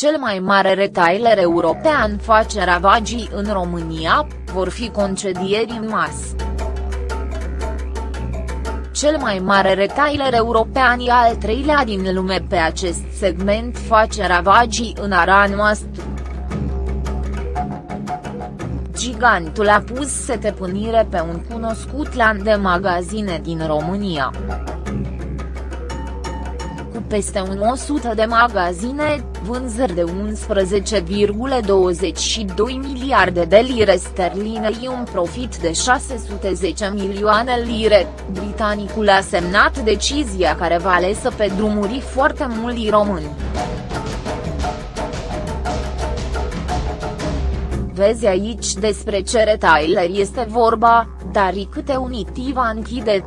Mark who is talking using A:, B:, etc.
A: cel mai mare retailer european face ravagii în România, vor fi concedieri în masă. Cel mai mare retailer european e al treilea din lume pe acest segment face ravagii în ara noastră. Gigantul a pus setepânire pe un cunoscut lan de magazine din România peste un 100 de magazine, vânzări de 11,22 miliarde de lire sterline și un profit de 610 milioane lire, britanicul a semnat decizia care va lesă pe drumuri foarte mulți români. Vezi aici despre ce retailer este vorba, dar câte unitiva închide.